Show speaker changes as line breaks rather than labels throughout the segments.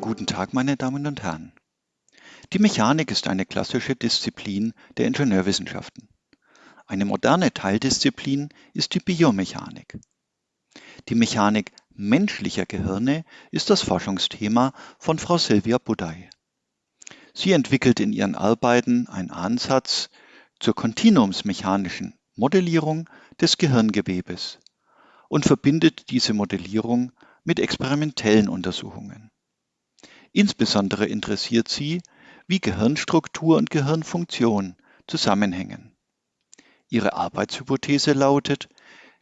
Guten Tag, meine Damen und Herren. Die Mechanik ist eine klassische Disziplin der Ingenieurwissenschaften. Eine moderne Teildisziplin ist die Biomechanik. Die Mechanik menschlicher Gehirne ist das Forschungsthema von Frau Silvia Budai. Sie entwickelt in ihren Arbeiten einen Ansatz zur kontinuumsmechanischen Modellierung des Gehirngewebes und verbindet diese Modellierung mit experimentellen Untersuchungen. Insbesondere interessiert sie, wie Gehirnstruktur und Gehirnfunktion zusammenhängen. Ihre Arbeitshypothese lautet,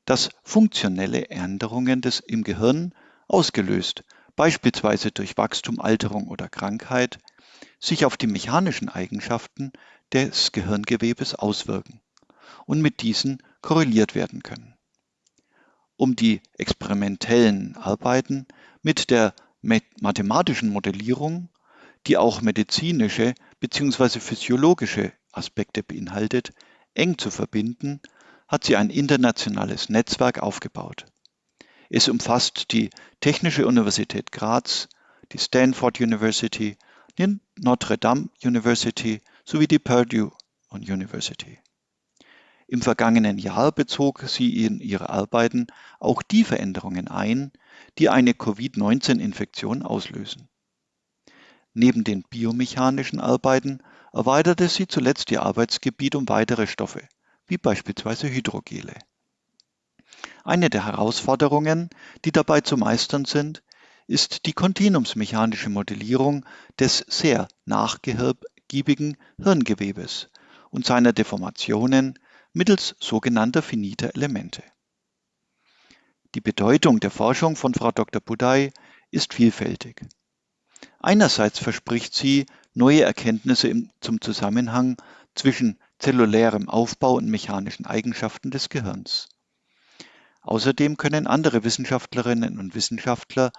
dass funktionelle Änderungen des im Gehirn, ausgelöst beispielsweise durch Wachstum, Alterung oder Krankheit, sich auf die mechanischen Eigenschaften des Gehirngewebes auswirken und mit diesen korreliert werden können. Um die experimentellen Arbeiten mit der mathematischen Modellierung die auch medizinische bzw. physiologische Aspekte beinhaltet, eng zu verbinden, hat sie ein internationales Netzwerk aufgebaut. Es umfasst die Technische Universität Graz, die Stanford University, die Notre Dame University sowie die Purdue University. Im vergangenen Jahr bezog sie in ihre Arbeiten auch die Veränderungen ein, die eine Covid-19-Infektion auslösen. Neben den biomechanischen Arbeiten erweiterte sie zuletzt ihr Arbeitsgebiet um weitere Stoffe, wie beispielsweise Hydrogele. Eine der Herausforderungen, die dabei zu meistern sind, ist die kontinuumsmechanische Modellierung des sehr nachgiebigen Hirngewebes und seiner Deformationen mittels sogenannter finiter Elemente. Die Bedeutung der Forschung von Frau Dr. Budai ist vielfältig. Einerseits verspricht sie neue Erkenntnisse zum Zusammenhang zwischen zellulärem Aufbau und mechanischen Eigenschaften des Gehirns. Außerdem können andere Wissenschaftlerinnen und Wissenschaftler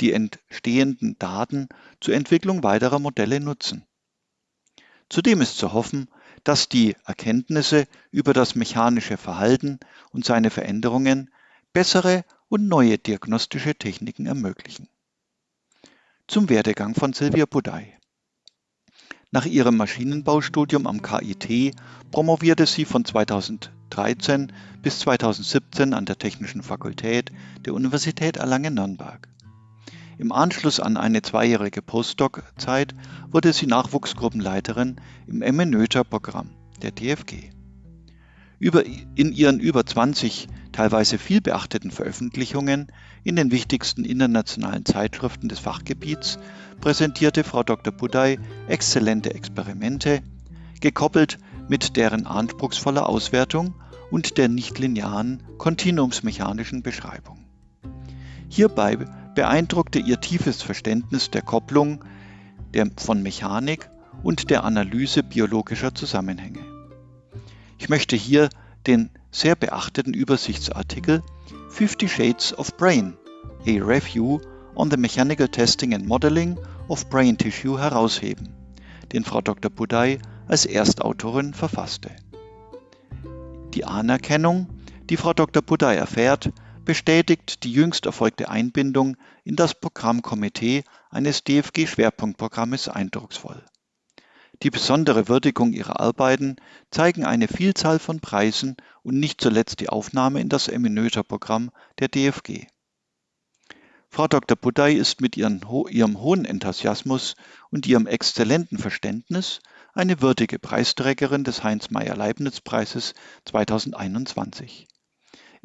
die entstehenden Daten zur Entwicklung weiterer Modelle nutzen. Zudem ist zu hoffen, dass die Erkenntnisse über das mechanische Verhalten und seine Veränderungen bessere und neue diagnostische Techniken ermöglichen. Zum Werdegang von Silvia Budai. Nach ihrem Maschinenbaustudium am KIT promovierte sie von 2013 bis 2017 an der Technischen Fakultät der Universität Erlangen-Nürnberg. Im Anschluss an eine zweijährige Postdoc-Zeit wurde sie Nachwuchsgruppenleiterin im MNÖTER-Programm der DFG. Über, in ihren über 20 teilweise viel beachteten Veröffentlichungen in den wichtigsten internationalen Zeitschriften des Fachgebiets präsentierte Frau Dr. Budai exzellente Experimente, gekoppelt mit deren anspruchsvoller Auswertung und der nichtlinearen kontinuumsmechanischen Beschreibung. Hierbei beeindruckte ihr tiefes Verständnis der Kopplung der, von Mechanik und der Analyse biologischer Zusammenhänge. Ich möchte hier den sehr beachteten Übersichtsartikel 50 Shades of Brain, a Review on the Mechanical Testing and Modeling of Brain Tissue herausheben, den Frau Dr. Budai als Erstautorin verfasste. Die Anerkennung, die Frau Dr. Budai erfährt, bestätigt die jüngst erfolgte Einbindung in das Programmkomitee eines DFG-Schwerpunktprogrammes eindrucksvoll. Die besondere Würdigung ihrer Arbeiten zeigen eine Vielzahl von Preisen und nicht zuletzt die Aufnahme in das Eminöter-Programm der DFG. Frau Dr. Budai ist mit ihren, ihrem hohen Enthusiasmus und ihrem exzellenten Verständnis eine würdige Preisträgerin des Heinz-Meyer-Leibniz-Preises 2021.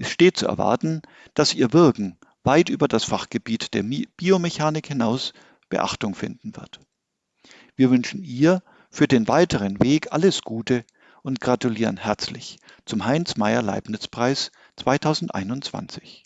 Es steht zu erwarten, dass ihr Wirken weit über das Fachgebiet der Biomechanik hinaus Beachtung finden wird. Wir wünschen ihr für den weiteren Weg alles Gute und gratulieren herzlich zum Heinz Meyer Leibniz Preis 2021.